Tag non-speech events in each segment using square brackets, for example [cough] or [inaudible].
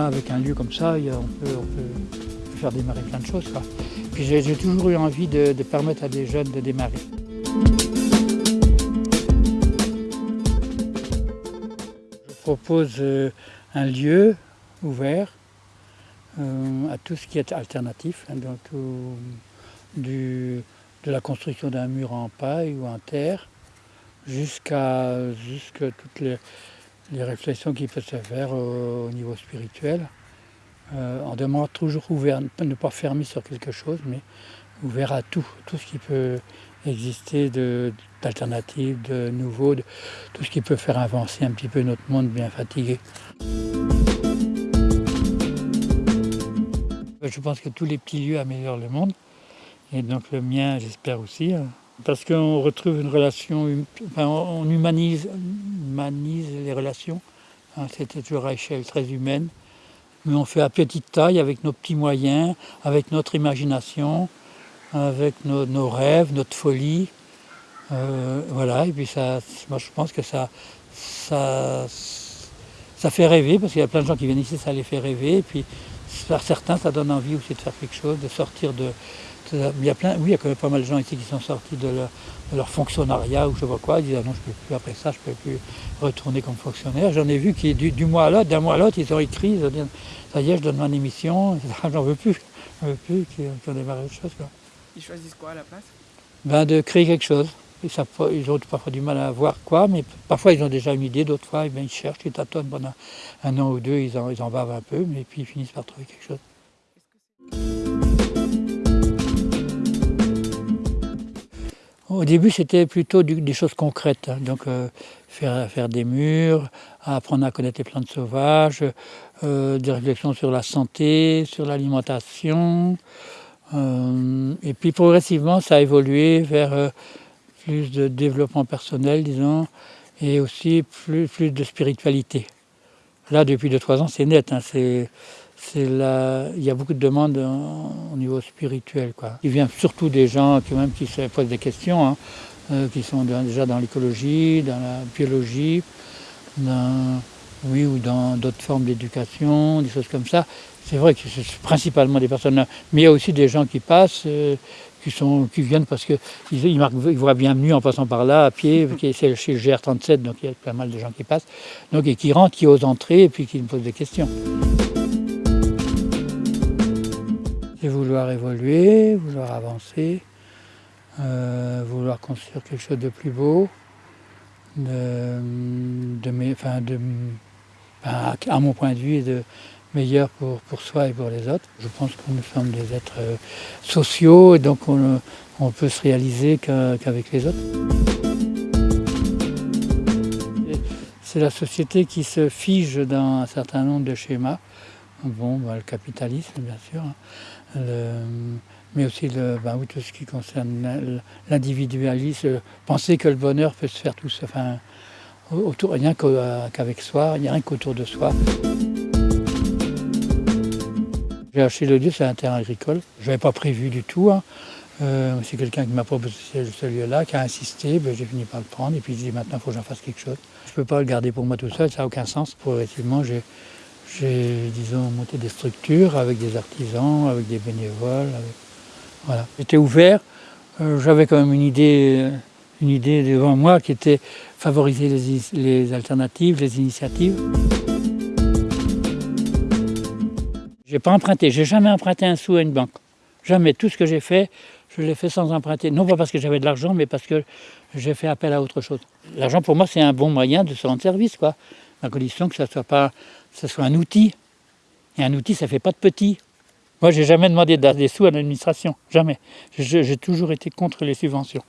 avec un lieu comme ça, on peut, faire démarrer plein de choses. Puis j'ai toujours eu envie de, permettre à des jeunes de démarrer. Je propose euh, un lieu ouvert euh, à tout ce qui est alternatif, hein, donc, tout, du, de la construction d'un mur en paille ou en terre, jusqu'à toutes les, les, réflexions qui peuvent se faire au, au niveau spirituel. Euh, on demande toujours ouvert, ne pas fermer sur quelque chose, mais ouvert à tout, tout ce qui peut exister d'alternatives, de, de, nouveau, tout ce qui peut faire avancer un petit peu notre monde bien fatigué. Je pense que tous les petits lieux améliorent le monde, et donc le mien, j'espère aussi, hein. Parce qu'on retrouve une relation, enfin, on humanise, les relations, hein. c'était toujours à échelle très humaine, mais on fait à petite taille avec nos petits moyens, avec notre imagination, avec nos, rêves, notre folie. Euh, voilà, et puis ça, moi je pense que ça, ça, ça fait rêver, parce qu'il y a plein de gens qui viennent ici, ça les fait rêver, et puis certains ça donne envie aussi de faire quelque chose, de sortir de... de il y a plein, oui, il y a quand même pas mal de gens ici qui sont sortis de leur, de leur fonctionnariat ou je pas quoi, ils disent ah non je peux plus après ça, je peux plus retourner comme fonctionnaire. J'en ai vu qui du, du mois à l'autre, d'un mois à l'autre, ils ont écrit, ils ont dit ça y est, je donne mon émission, [laughs] j'en veux plus, j'en veux plus, qui, qui ont démarré autre chose. Quoi. Ils choisissent quoi à la place? Ben, De créer quelque chose. Ils, ont parfois du mal à voir quoi, mais parfois ils ont déjà une idée, d'autres fois eh bien, ils cherchent, ils tâtonnent pendant un an ou deux, ils en, ils en bavent un peu, mais puis ils finissent par trouver quelque chose. Au début, c'était plutôt des choses concrètes, hein. donc euh, faire, faire, des murs, apprendre à connaître les plantes sauvages, euh, des réflexions sur la santé, sur l'alimentation. Euh, et puis progressivement, ça a évolué vers plus de développement personnel, disons, et aussi plus, plus de spiritualité. Là, depuis 2-3 ans, c'est net. Hein, il y a beaucoup de demandes au niveau spirituel. Quoi. Il vient surtout des gens qui, même, qui se posent des questions, hein, euh, qui sont déjà dans l'écologie, dans la biologie, dans, oui, ou dans d'autres formes d'éducation, des choses comme ça. C'est vrai que c'est principalement des personnes, mais il y a aussi des gens qui passent, euh, qui, sont, qui viennent parce qu'ils ils, ils voient bienvenue en passant par là à pied, [laughs] c'est chez le GR37, donc il y a pas mal de gens qui passent, donc, et qui rentrent, qui osent entrer et puis qui me posent des questions. Vouloir évoluer, vouloir avancer, euh, vouloir construire quelque chose de plus beau, de, de, enfin de, à mon point de vue, de meilleur pour, pour soi et pour les autres. Je pense que nous sommes des êtres euh, sociaux et donc on, on peut se réaliser qu'avec les autres. C'est la société qui se fige dans un certain nombre de schémas. Bon, bah, le capitalisme, bien sûr, hein. Mais aussi oui, tout ce qui concerne l'individualisme, penser que le bonheur peut se faire tout seul, enfin, autour, rien qu'avec soi, rien qu'autour de soi. J'ai acheté le lieu, c'est un terrain agricole. Je n'avais pas prévu du tout. Hein. Euh, c'est quelqu'un qui m'a proposé ce lieu-là, qui a insisté, ben, j'ai fini par le prendre et puis il dit maintenant il faut que j'en fasse quelque chose. Je ne peux pas le garder pour moi tout seul, ça n'a aucun sens. Progressivement, j'ai, disons, monté des structures avec des artisans, avec des bénévoles. Voilà. J'étais ouvert, euh, j'avais quand même une idée, une idée devant moi qui était favoriser les, les alternatives, les initiatives. J'ai pas emprunté, j'ai jamais emprunté un sou à une banque. Jamais. Tout ce que j'ai fait, je l'ai fait sans emprunter. Non pas parce que j'avais de l'argent, mais parce que j'ai fait appel à autre chose. L'argent pour moi c'est un bon moyen de se rendre service, quoi. À condition que ça soit pas, soit un outil. Et un outil, ça fait pas de petit. Moi, j'ai jamais demandé des sous à l'administration, jamais. J'ai toujours été contre les subventions.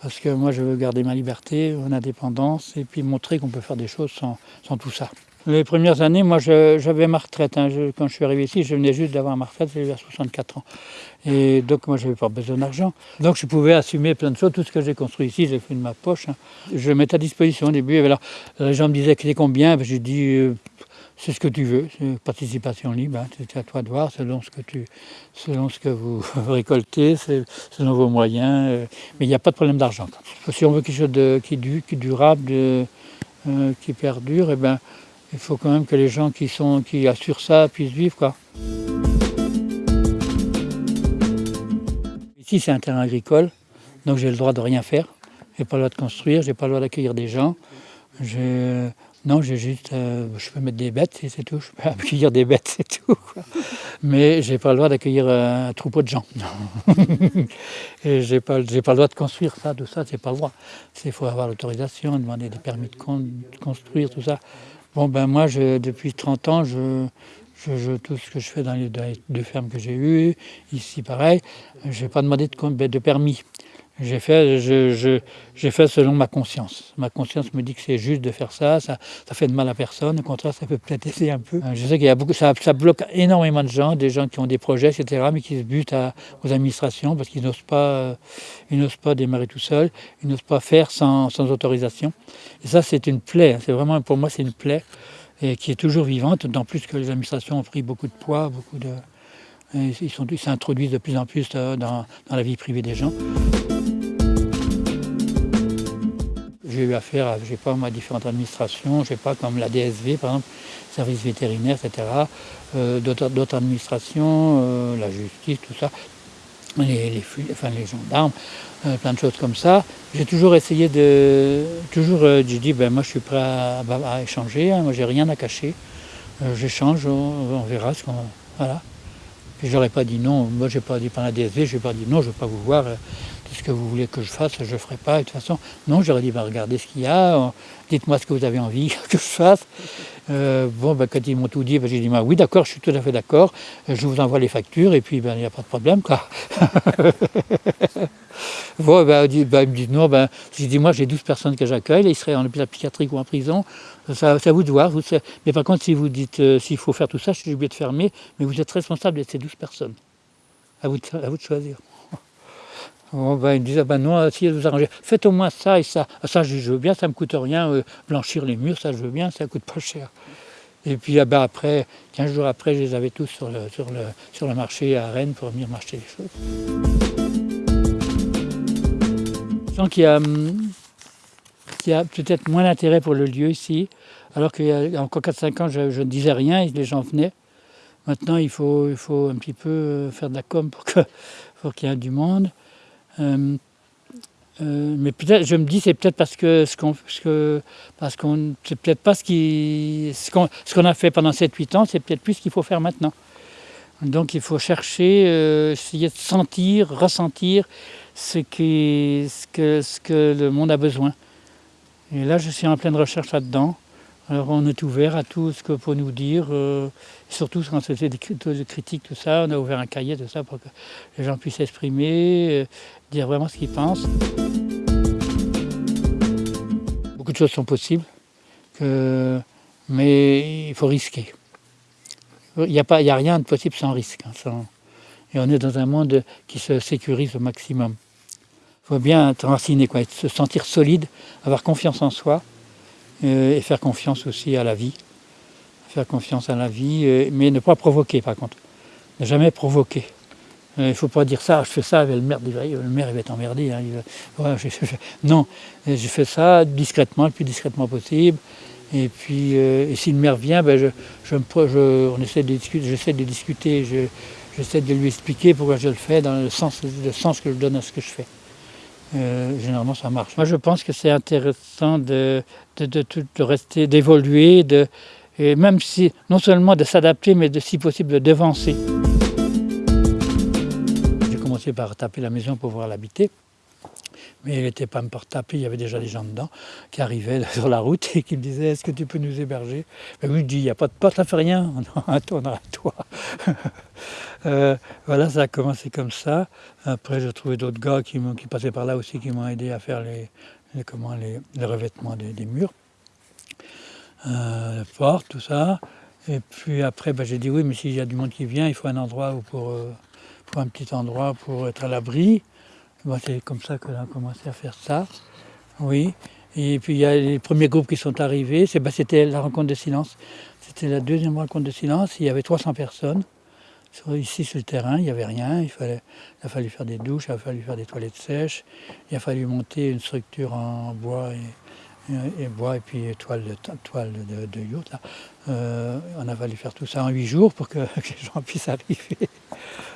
Parce que moi, je veux garder ma liberté, mon indépendance, et puis montrer qu'on peut faire des choses sans tout ça. Les premières années, moi, j'avais ma retraite. Hein. Quand je suis arrivé ici, je venais juste d'avoir ma retraite, j'avais 64 ans. Et donc, moi, je n'avais pas besoin d'argent. Donc, je pouvais assumer plein de choses. Tout ce que j'ai construit ici, j'ai fait de ma poche. Hein. Je mettais à disposition au début. Alors, les gens me disaient que c'est combien? Ben, J'ai dit, euh, c'est ce que tu veux, c'est participation libre. Hein. C'est à toi de voir selon ce que, tu, selon ce que vous [laughs] récoltez, selon vos moyens. Euh, mais il n'y a pas de problème d'argent. Si on veut quelque chose qui, du, qui durable, euh, qui perdure, eh ben, il faut quand même que les gens qui, sont, qui assurent ça puissent vivre. Ici, c'est un terrain agricole, donc j'ai le droit de rien faire. Je n'ai pas le droit de construire, je n'ai pas le droit d'accueillir des gens. Non, j'ai juste, euh, je peux mettre des bêtes et c'est tout. Je peux [laughs] accueillir des bêtes, c'est tout. Mais j'ai pas le droit d'accueillir euh, un troupeau de gens. [laughs] j'ai pas, j'ai pas le droit de construire ça, tout ça, c'est pas le droit. Il faut avoir l'autorisation, demander des permis de, construire, tout ça. Bon ben moi, je, depuis 30 ans, je, je, tout ce que je fais dans les deux fermes que j'ai eues, ici pareil, je n'ai pas demandé de, de permis. J'ai fait, je, fait selon ma conscience. Ma conscience me dit que c'est juste de faire ça, ça, fait de mal à personne. Au contraire, ça peut peut-être [laughs] aider un peu. Je sais qu'il y a beaucoup, ça, bloque énormément de gens, des gens qui ont des projets, etc., mais qui se butent aux administrations parce qu'ils n'osent pas, ils n'osent pas démarrer tout seuls, ils n'osent pas faire sans, sans autorisation. Et ça, c'est une plaie. C'est vraiment, pour moi, c'est une plaie qui est toujours vivante, d'autant plus que les administrations ont pris beaucoup de poids, beaucoup de, ils s'introduisent de plus en plus euh, dans, la vie privée des gens. J'ai eu affaire à, je pas, différentes administrations, je sais pas, comme la DSV par exemple, service vétérinaire, etc. Euh, d'autres administrations, euh, la justice, tout ça, les, enfin, les gendarmes, euh, plein de choses comme ça. J'ai toujours essayé de... Toujours, j'ai dit, ben, moi je suis prêt à, échanger, hein, moi j'ai rien à cacher. J'échange, on, verra ce qu'on... Voilà. Puis j'aurais pas dit non, moi j'ai pas dit par la DSV, j'ai pas dit non, je ne veux pas vous voir ce que vous voulez que je fasse, je ne ferai pas. de toute façon, non, j'aurais dit, bah, regardez ce qu'il y a, euh, dites-moi ce que vous avez envie [laughs] que je fasse. Euh, bon, bah, quand ils m'ont tout dit, bah, j'ai dit, bah, oui, d'accord, je suis tout à fait d'accord, je vous envoie les factures, et puis il n'y a pas de problème. Quoi. [laughs] bon, bah, il me dit, non, ben, j'ai dit, moi j'ai 12 personnes que j'accueille, ils seraient en hôpital psychiatrique ou en prison, ça, à vous de voir. mais par contre, si vous dites euh, s'il faut faire tout ça, je suis obligé de fermer, mais vous êtes responsable de ces 12 personnes. À à vous de choisir. On va dire, ah ben non, si vous arrangez, faites au moins ça et ça. Ah, ça, je, veux bien, ça ne me coûte rien, euh, blanchir les murs, ça je veux bien, ça ne coûte pas cher. Et puis ah ben, après, 15 jours après, je les avais tous sur le, marché à Rennes pour venir m'acheter des choses. Sens qu'il y a, hum, a peut-être moins d'intérêt pour le lieu ici, alors qu'il y a encore 4-5 ans, je, ne disais rien les gens venaient. Maintenant, il faut, il un petit peu euh, faire de la com pour qu'il y ait du monde. Euh, euh, mais peut-être, je me dis, c'est peut-être parce que ce qu'on, parce qu'on, c'est peut-être pas ce qu'on, ce qu'on a fait pendant 7-8 ans, c'est peut-être plus ce qu'il faut faire maintenant. Donc il faut chercher, euh, essayer de sentir, ressentir ce que le monde a besoin. Et là, je suis en pleine recherche là-dedans. On est ouvert à tout ce que pour nous dire, euh, surtout quand c'est des critiques, tout ça, on a ouvert un cahier, ça, pour que les gens puissent s'exprimer, euh, dire vraiment ce qu'ils pensent. Beaucoup de choses sont possibles, mais il faut risquer. Il n'y a, a, rien de possible sans risque. Hein, et on est dans un monde qui se sécurise au maximum. Il faut bien être enraciné, se sentir solide, avoir confiance en soi, et faire confiance aussi à la vie. Faire confiance à la vie, euh, mais ne pas provoquer par contre. Ne jamais provoquer. Euh, il ne faut pas dire ça, je fais ça, le maire, le maire il va être emmerdé. Hein, non, je fais ça discrètement, le plus discrètement possible. Et puis, si le maire vient, ben on essaie de discuter, j'essaie de discuter, j'essaie de lui expliquer pourquoi je le fais dans le sens que je donne à ce que je fais. Euh, généralement ça marche. Moi je pense que c'est intéressant de, de, rester, d'évoluer, même si, non seulement de s'adapter, mais de, si possible de devancer. J'ai commencé par taper la maison pour pouvoir l'habiter. Mais il n'était pas encore tapé, il y avait déjà des gens dedans qui arrivaient [laughs] sur la route et qui me disaient Est-ce que tu peux nous héberger? Ben Oui, je dis Il n'y a pas de porte, ça fait rien, [laughs] on a un toit. Euh, voilà, ça a commencé comme ça. Après, j'ai trouvé d'autres gars qui, qui, passaient par là aussi, qui m'ont aidé à faire les, comment, les, revêtements des, murs, euh, les portes, tout ça. Et puis après, ben, j'ai dit oui, mais s'il y a du monde qui vient, il faut un endroit pour, euh, pour un petit endroit pour être à l'abri. C'est comme ça que a commencé à faire ça. Oui. Et puis il y a les premiers groupes qui sont arrivés, ben, c'était la rencontre de silence. C'était la deuxième rencontre de silence, il y avait 300 personnes. Ici sur le terrain, il n'y avait rien, il, fallait, il a fallu faire des douches, il a fallu faire des toilettes sèches, il a fallu monter une structure en bois et, bois et puis toile de, toile de, de yacht. Là. Euh, on a fallu faire tout ça en huit jours pour que, [laughs] les gens puissent arriver.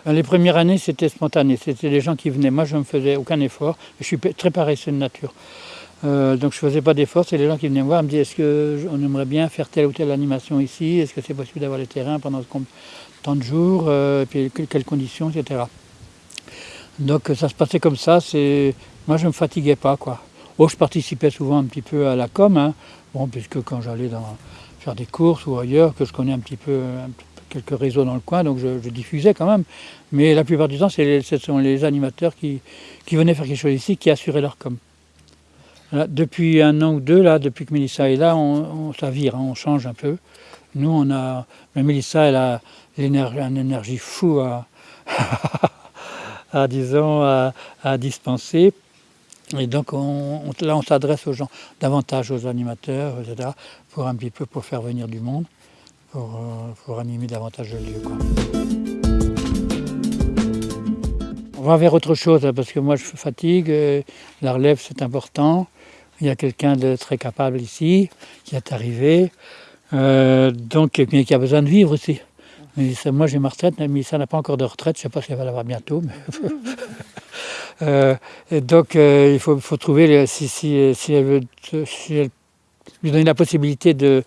Les premières années, c'était spontané. C'était les gens qui venaient. Moi, je ne faisais aucun effort. Je suis très paresseux de nature. Euh, donc je ne faisais pas d'effort. C'est les gens qui venaient me voir, me disaient est-ce qu'on aimerait bien faire telle ou telle animation ici? Est-ce que c'est possible d'avoir les terrains pendant tant de jours? Euh, Et puis quelles conditions, etc. Donc ça se passait comme ça. Moi, je ne me fatiguais pas. quoi. Oh, je participais souvent un petit peu à la com, hein. bon, puisque quand j'allais faire des courses ou ailleurs, que je connais un petit peu, quelques réseaux dans le coin, donc je, diffusais quand même. Mais la plupart du temps, ce sont les animateurs qui, venaient faire quelque chose ici, qui assuraient leur com. depuis un an ou deux, là, depuis que Mélissa est là, on, ça vire, hein, on change un peu. Nous, on a. Mais Mélissa, elle a une énergie fou à, [laughs] disons, à dispenser. Et donc là, on s'adresse aux gens, davantage aux animateurs, etc., pour un petit peu pour faire venir du monde, pour, euh, animer davantage le lieu. On va vers autre chose, hein, parce que moi je fatigue, euh, la relève c'est important. Il y a quelqu'un de très capable ici, qui est arrivé, euh, donc, qui a besoin de vivre aussi. moi j'ai ma retraite, mais ça n'a pas encore de retraite, je ne sais pas si elle va l'avoir bientôt. Mais [laughs] donc il faut, trouver, si, elle veut, lui donner la possibilité de,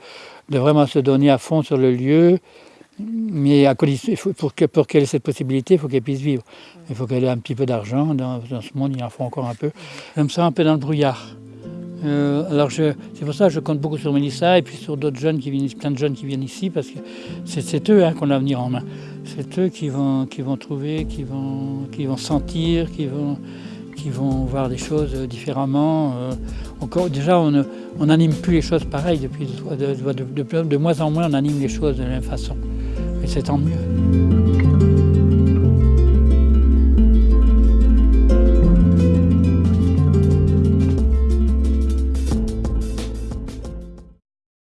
de, vraiment se donner à fond sur le lieu, mais pour qu'elle ait cette possibilité, il faut qu'elle puisse vivre. Il faut qu'elle ait un petit peu d'argent, dans, dans, ce monde il en faut encore un peu. J'aime ça un peu dans le brouillard. Euh, alors c'est pour ça que je compte beaucoup sur Mélissa et puis sur d'autres jeunes qui viennent, plein de jeunes qui viennent ici parce que c'est eux hein, qu'on a à venir en main. C'est eux qui vont, qui vont trouver, qui vont, qui vont sentir, qui vont, qui vont voir des choses différemment. Euh, encore, déjà, on n'anime plus les choses pareilles depuis de, de, de, de, moins en moins, on anime les choses de la même façon. Et c'est tant mieux.